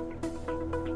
ピッ!